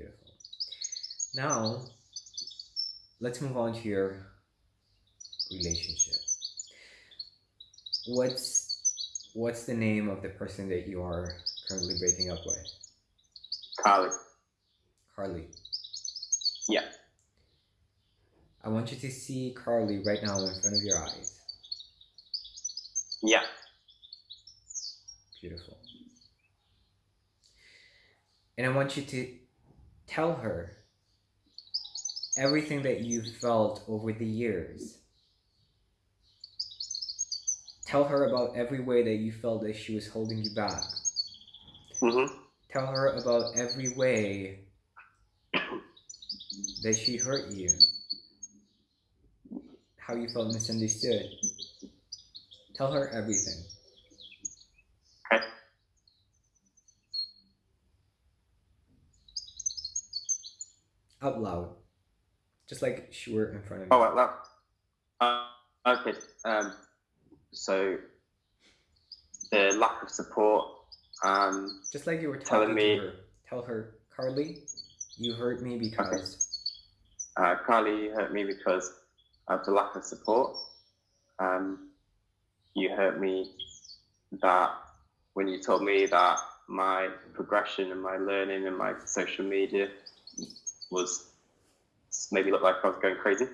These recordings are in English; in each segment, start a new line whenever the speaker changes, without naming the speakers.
Beautiful. Now, let's move on to your relationship. What's what's the name of the person that you are currently breaking up with?
Carly.
Carly.
Yeah.
I want you to see Carly right now in front of your eyes.
Yeah.
Beautiful. And I want you to tell her everything that you've felt over the years. Tell her about every way that you felt that she was holding you back.
Mm-hmm.
Tell her about every way that she hurt you. How you felt misunderstood. Tell her everything. Out loud. Just like she were in front of you.
Oh, out loud. Uh, okay. Um, so the lack of support. Um,
Just like you were
telling me-
her. Tell her, Carly, you hurt me because
uh, Carly, you hurt me because of the lack of support. Um, you hurt me that when you told me that my progression and my learning and my social media was maybe looked like I was going crazy.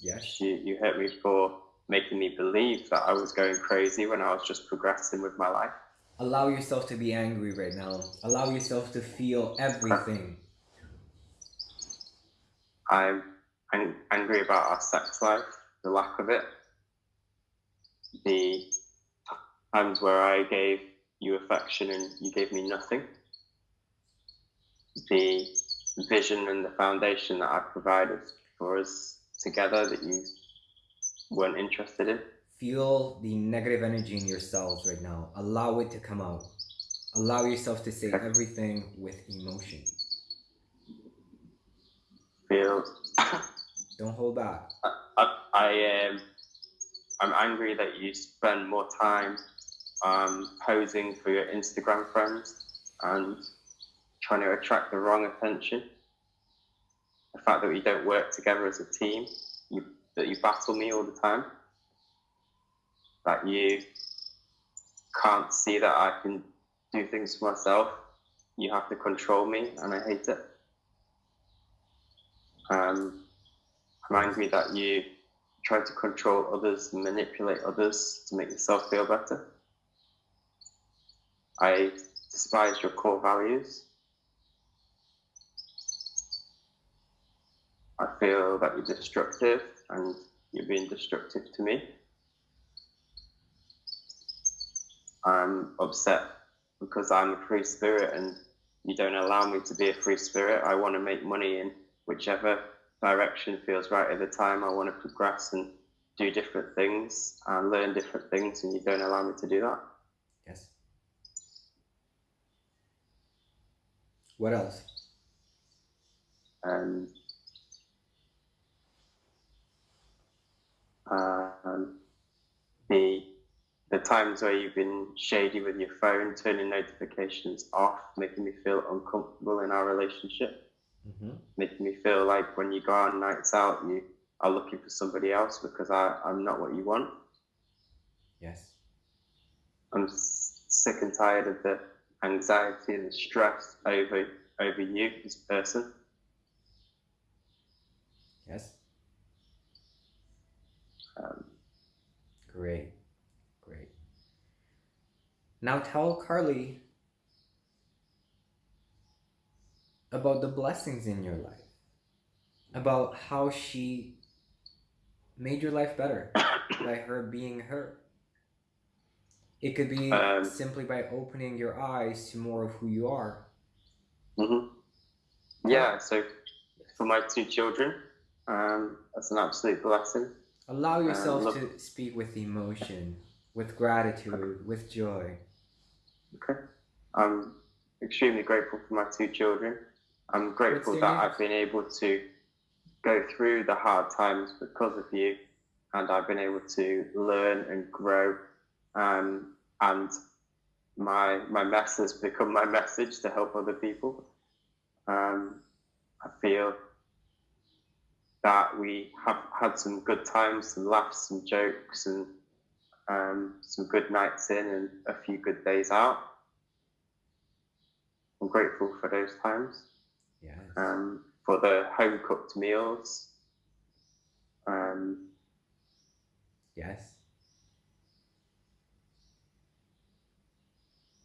yes.
You, you hurt me for making me believe that I was going crazy when I was just progressing with my life.
Allow yourself to be angry right now. Allow yourself to feel everything.
I'm ang- angry about our sex life, the lack of it, the times where I gave you affection and you gave me nothing, the vision and the foundation that I provided for us together that you weren't interested in.
Feel the negative energy in yourselves right now. Allow it to come out. Allow yourself to say everything with emotion.
Feel
Don't hold back.
I, I am I'm angry that you spend more time um, posing for your Instagram friends and trying to attract the wrong attention. The fact that we don't work together as a team, you, that you battle me all the time, that you can't see that I can do things for myself. You have to control me, and I hate it. Um, I'm angry that you try to control others manipulate others to make yourself feel better. I despise your core values. Feel that you're destructive and you're being destructive to me. I'm upset because I'm a free spirit and you don't allow me to be a free spirit. I want to make money in whichever direction feels right at the time. I want to progress and do different things and learn different things, and you don't allow me to do that.
Yes. What else?
And um, the the times where you've been shady with your phone, turning notifications off, making me feel uncomfortable in our relationship,
Mm-hmm.
making me feel like when you go on nights out, you are looking for somebody else because I, I'm not what you want.
Yes.
I'm s- sick and tired of the anxiety and the stress over over you, this person.
Yes.
Um,
Great. Great. Now tell Carly about the blessings in your life. About how she made your life better by her being her. It could be
Um,
simply by opening your eyes to more of who you are.
hmm Yeah, so for my two children, um, that's an absolute blessing.
Allow yourself
look-
to speak with emotion, with gratitude, with joy.
Okay. I'm extremely grateful for my two children. I'm grateful that? I've been able to go through the hard times because of you, and I've been able to learn and grow. Um, and my my mess has become my message to help other people. Um, I feel that we have had some good times, some laughs, some jokes, and um, some good nights in and a few good days out. I'm grateful for those times.
Yes.
Um, for the home cooked meals. Um,
yes.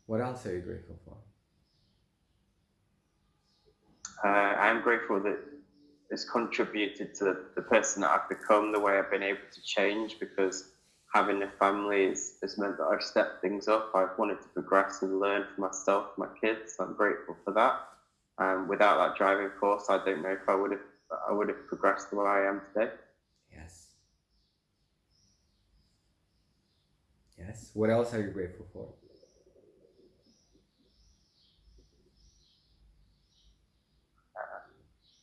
What else are you grateful for?
uh, I'm grateful that it's contributed to the person that I've become, the way I've been able to change because having a family has, has meant that I've stepped things up. I've wanted to progress and learn for myself, my kids. I'm grateful for that. Um, without that driving force, I don't know if I would have I would have progressed the way I am today.
Yes. Yes. What else are you grateful for?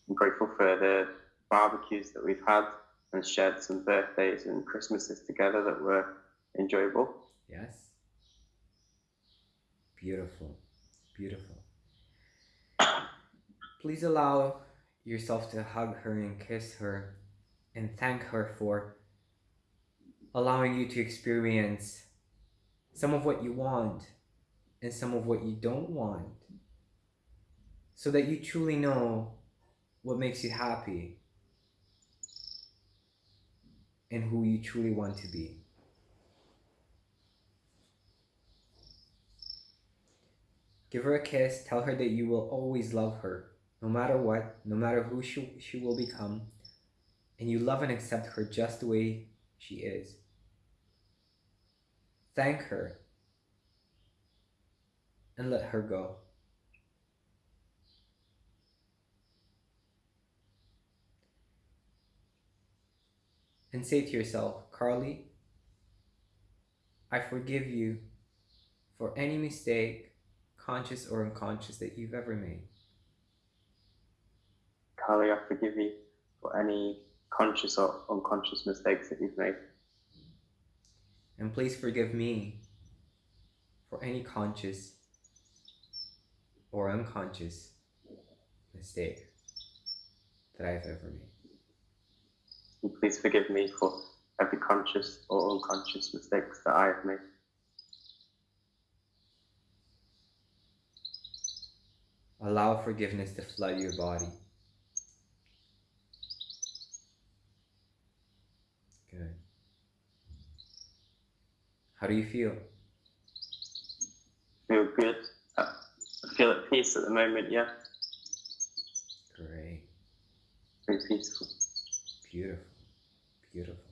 I'm grateful for the barbecues that we've had and shared some birthdays and Christmases together that were enjoyable.
Yes. Beautiful. Beautiful. Please allow yourself to hug her and kiss her and thank her for allowing you to experience some of what you want and some of what you don't want so that you truly know what makes you happy and who you truly want to be. Give her a kiss, tell her that you will always love her, no matter what, no matter who she, she will become, and you love and accept her just the way she is. Thank her and let her go. And say to yourself, Carly, I forgive you for any mistake, conscious or unconscious, that you've ever made.
Carly, I forgive you for any conscious or unconscious mistakes that you've made.
And please forgive me for any conscious or unconscious mistake that I've ever made.
And please forgive me for every conscious or unconscious mistakes that I have made.
Allow forgiveness to flood your body. Good. How do you feel?
Feel good. Uh, I feel at peace at the moment, yeah.
Great.
Very peaceful.
Beautiful. Beautiful.